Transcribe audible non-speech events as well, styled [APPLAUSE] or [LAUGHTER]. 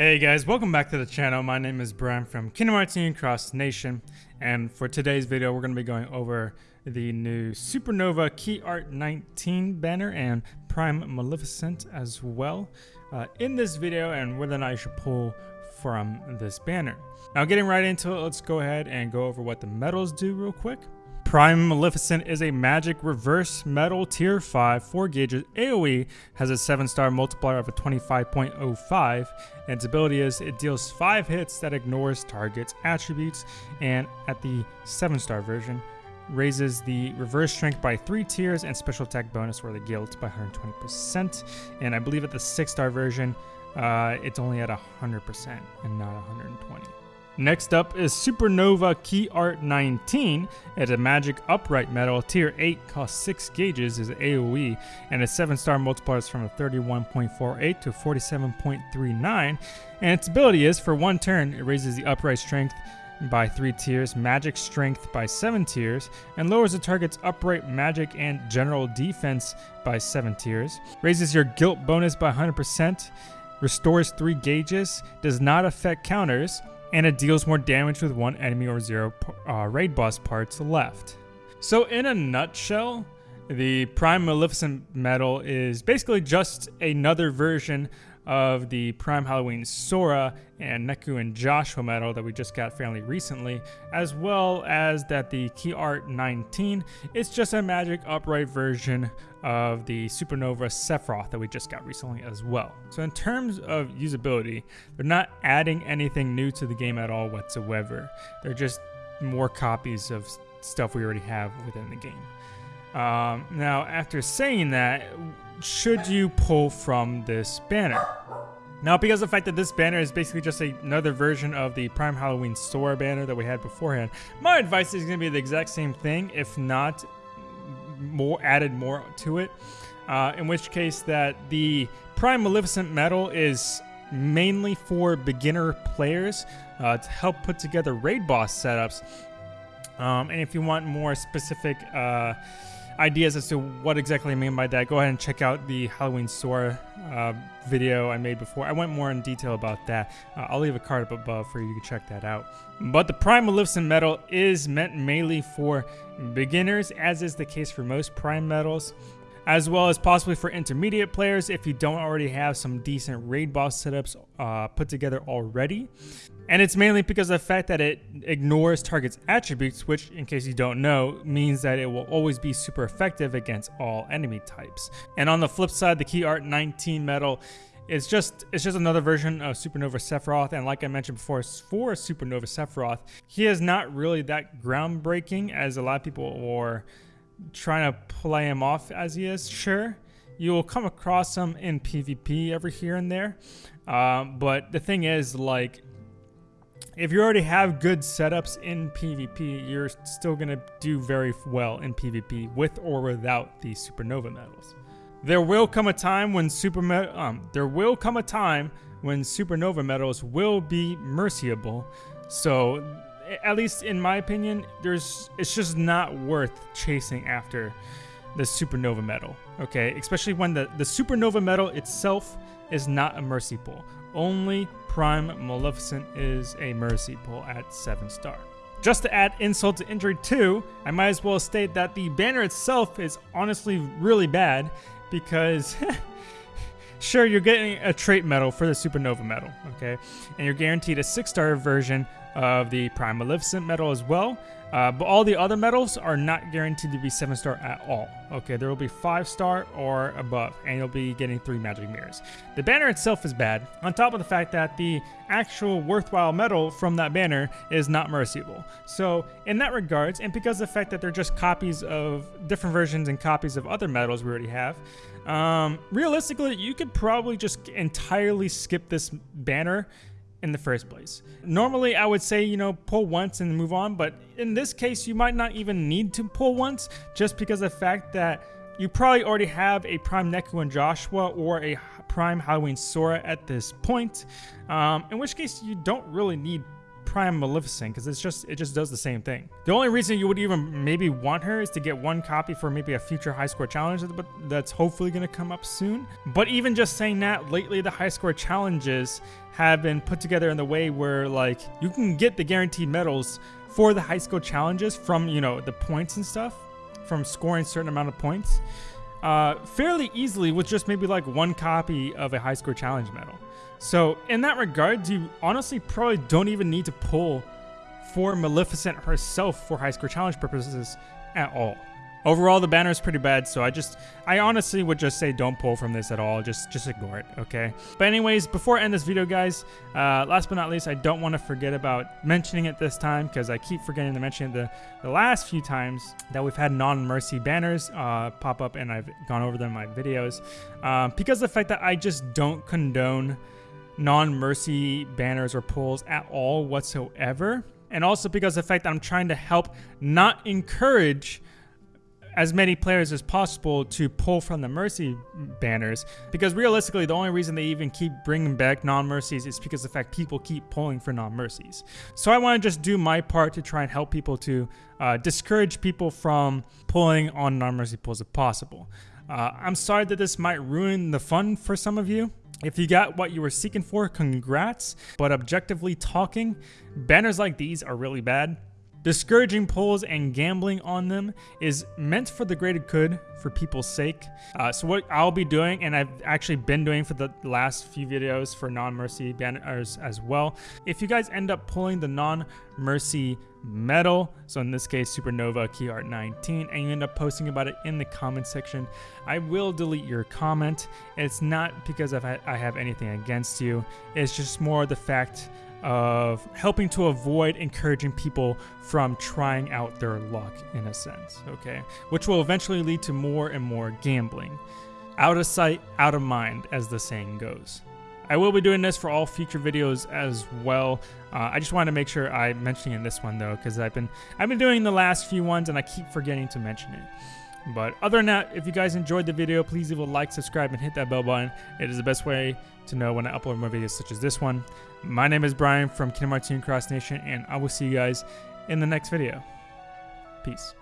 Hey guys, welcome back to the channel. My name is Brian from Kingdom Hearts Union Cross Nation, and for today's video, we're going to be going over the new Supernova Key Art 19 banner and Prime Maleficent as well uh, in this video, and whether or not you should pull from this banner. Now, getting right into it, let's go ahead and go over what the medals do real quick. Prime Maleficent is a magic reverse medal tier 5 4 gauges AoE, has a 7 star multiplier of a 25.05, and its ability is it deals 5 hits that ignores target's attributes, and at the 7 star version, raises the reverse strength by 3 tiers and special attack bonus for the guilt by 120%, and I believe at the 6 star version, uh, it's only at 100% and not 120. Next up is Supernova Key Art 19. It's a magic upright medal, tier 8, costs 6 gauges, is AoE, and its 7 star multipliers from a 31.48 to 47.39. And its ability is for one turn, it raises the upright strength by 3 tiers, magic strength by 7 tiers, and lowers the target's upright magic and general defense by 7 tiers, raises your guilt bonus by 100%, restores 3 gauges, does not affect counters, and it deals more damage with one enemy or zero uh, raid boss parts left. So in a nutshell, the Prime Maleficent medal is basically just another version of the Prime Halloween Sora and Neku and Joshua medal that we just got fairly recently, as well as that the Key Art 19 is just a magic upright version of the Supernova Sephiroth that we just got recently as well. So in terms of usability, they're not adding anything new to the game at all whatsoever. They're just more copies of stuff we already have within the game. Um, now, after saying that, should you pull from this banner? Now, because of the fact that this banner is basically just another version of the Prime Halloween Sora banner that we had beforehand, my advice is going to be the exact same thing, if not more added more to it. Uh, in which case, that the Prime Maleficent medal is mainly for beginner players uh, to help put together raid boss setups. Um, and if you want more specific uh, ideas as to what exactly I mean by that, go ahead and check out the Halloween Sora uh, video I made before. I went more in detail about that. Uh, I'll leave a card up above for you to check that out. But the Prime Maleficent medal is meant mainly for beginners, as is the case for most Prime medals as well as possibly for intermediate players if you don't already have some decent raid boss setups uh, put together already. And it's mainly because of the fact that it ignores target's attributes, which, in case you don't know, means that it will always be super effective against all enemy types. And on the flip side, the Key Art 19 medal is just it's just another version of Supernova Sephiroth, and like I mentioned before, for Supernova Sephiroth, he is not really that groundbreaking as a lot of people were trying to play him off as he is, sure. You will come across him in PvP every here and there. Um, but the thing is, like, if you already have good setups in PvP, you're still going to do very well in PvP with or without the Supernova medals. There will come a time when super um, there will come a time when Supernova medals will be merciable. So at least in my opinion, there's it's just not worth chasing after the supernova medal. Okay, especially when the the supernova medal itself is not a mercy pull. Only Prime Maleficent is a mercy pull at seven star. Just to add insult to injury too, I might as well state that the banner itself is honestly really bad because [LAUGHS] sure you're getting a trait medal for the supernova medal okay and you're guaranteed a six star version of the Prime Maleficent medal as well. Uh, but all the other medals are not guaranteed to be 7 star at all. Okay, there will be 5 star or above, and you'll be getting 3 magic mirrors. The banner itself is bad, on top of the fact that the actual worthwhile medal from that banner is not merciable. So, in that regards, and because of the fact that they're just copies of different versions and copies of other medals we already have, um, realistically, you could probably just entirely skip this banner in the first place. Normally, I would say, you know, pull once and move on, but in this case, you might not even need to pull once just because of the fact that you probably already have a Prime Neku and Joshua or a Prime Halloween Sora at this point, um, in which case you don't really need Prime Maleficent because it's just it just does the same thing. The only reason you would even maybe want her is to get one copy for maybe a future high score challenge, but that's hopefully going to come up soon. But even just saying that, lately the high score challenges have been put together in the way where like you can get the guaranteed medals for the high score challenges from you know the points and stuff from scoring certain amount of points uh, fairly easily with just maybe like one copy of a high score challenge medal. So in that regard, you honestly probably don't even need to pull for Maleficent herself for high score challenge purposes at all. Overall, the banner is pretty bad, so I just, I honestly would just say don't pull from this at all. Just, just ignore it, okay? But anyways, before I end this video, guys, uh, last but not least, I don't want to forget about mentioning it this time because I keep forgetting to mention it the, the last few times that we've had non-mercy banners uh, pop up and I've gone over them in my videos. Um, because the fact that I just don't condone non-mercy banners or pulls at all whatsoever. And also because the fact that I'm trying to help not encourage as many players as possible to pull from the Mercy banners because realistically the only reason they even keep bringing back non-mercies is because the fact people keep pulling for non-mercies. So I want to just do my part to try and help people to uh, discourage people from pulling on non-mercy pulls if possible. Uh, I'm sorry that this might ruin the fun for some of you. If you got what you were seeking for, congrats. But objectively talking, banners like these are really bad. Discouraging pulls and gambling on them is meant for the greater good for people's sake. Uh, so what I'll be doing, and I've actually been doing for the last few videos for non-mercy banners as well. If you guys end up pulling the non-mercy medal, so in this case Supernova Key Art 19, and you end up posting about it in the comment section, I will delete your comment. It's not because I have anything against you. It's just more the fact of helping to avoid encouraging people from trying out their luck in a sense, okay? Which will eventually lead to more and more gambling. Out of sight, out of mind, as the saying goes. I will be doing this for all future videos as well. Uh, I just wanted to make sure I mentioned it in this one though, because I've been I've been doing the last few ones and I keep forgetting to mention it. But other than that, if you guys enjoyed the video, please leave a like, subscribe, and hit that bell button. It is the best way to know when I upload more videos such as this one. My name is Brian from Kingdom Hearts Cross Nation, and I will see you guys in the next video. Peace.